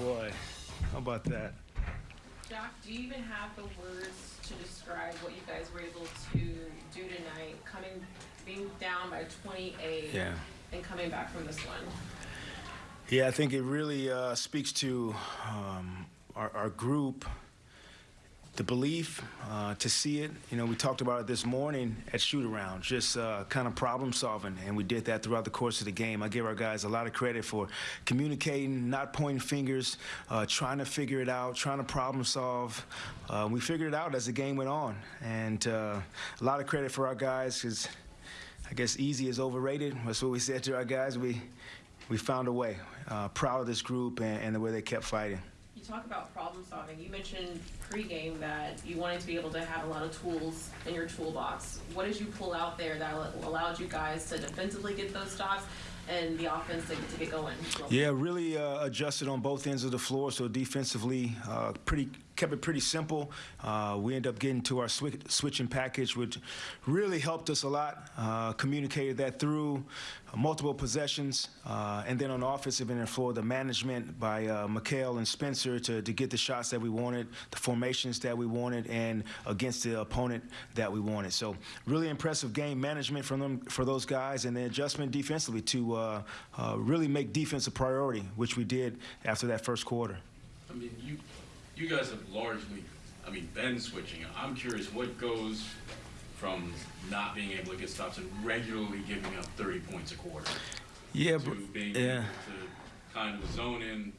boy, how about that? Doc, do you even have the words to describe what you guys were able to do tonight, coming, being down by 28 Yeah. and coming back from this one? Yeah, I think it really uh, speaks to um, our, our group, the belief uh, to see it. You know, we talked about it this morning at shoot around, just uh, kind of problem solving, and we did that throughout the course of the game. I give our guys a lot of credit for communicating, not pointing fingers, uh, trying to figure it out, trying to problem solve. Uh, we figured it out as the game went on, and uh, a lot of credit for our guys because. I guess easy is overrated. That's what we said to our guys. We we found a way. Uh, proud of this group and, and the way they kept fighting. You talk about problem solving. You mentioned pregame that you wanted to be able to have a lot of tools in your toolbox. What did you pull out there that allowed you guys to defensively get those stops and the offense to, get going? Yeah, really uh, adjusted on both ends of the floor. So defensively, uh, pretty kept it pretty simple. Uh, we ended up getting to our swi- switching package, which really helped us a lot. Uh, communicated that through uh, multiple possessions, uh, and then on the offensive end of the management by uh, McHale and Spencer to, to get the shots that we wanted, the formations that we wanted, and against the opponent that we wanted. So really impressive game management from them for those guys, and the adjustment defensively to uh, uh, really make defense a priority, which we did after that first quarter. I mean, you, you guys have largely, I mean, been switching. I'm curious what goes from not being able to get stops and regularly giving up 30 points a quarter Yeah, to br- being yeah. able to kind of zone in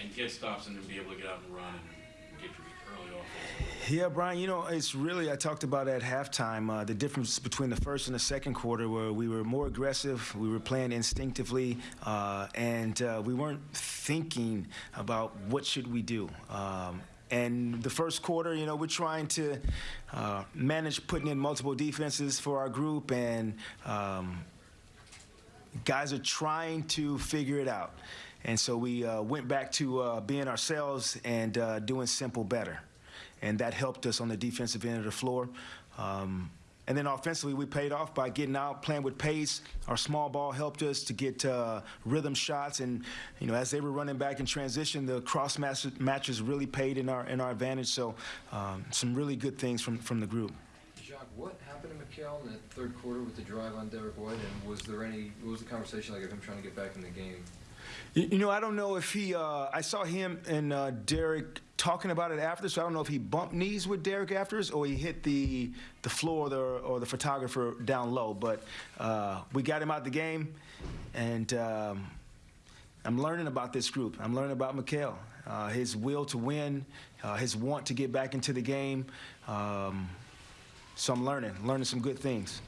and get stops and then be able to get out and run and get your early offense. Yeah, Brian, you know, it's really, I talked about at halftime uh, the difference between the first and the second quarter where we were more aggressive, we were playing instinctively, uh, and uh, we weren't thinking about what should we do. Um, and the first quarter, you know, we're trying to uh, manage putting in multiple defenses for our group, and um, guys are trying to figure it out. And so we uh, went back to uh, being ourselves and uh, doing simple better. And that helped us on the defensive end of the floor. Um, and then offensively, we paid off by getting out, playing with pace. Our small ball helped us to get uh, rhythm shots, and you know, as they were running back in transition, the cross matches really paid in our in our advantage. So, um, some really good things from from the group. Jacques, what happened to McHale in that third quarter with the drive on Derrick White, and was there any, what was the conversation like of him trying to get back in the game? You, know, I don't know if he. Uh, I saw him and uh, Derrick talking about it after, so I don't know if he bumped knees with Derrick afterwards or he hit the the floor or the, or the photographer down low. But uh, we got him out the game, and um, I'm learning about this group. I'm learning about McHale, uh, his will to win, uh, his want to get back into the game. Um, so I'm learning, learning some good things.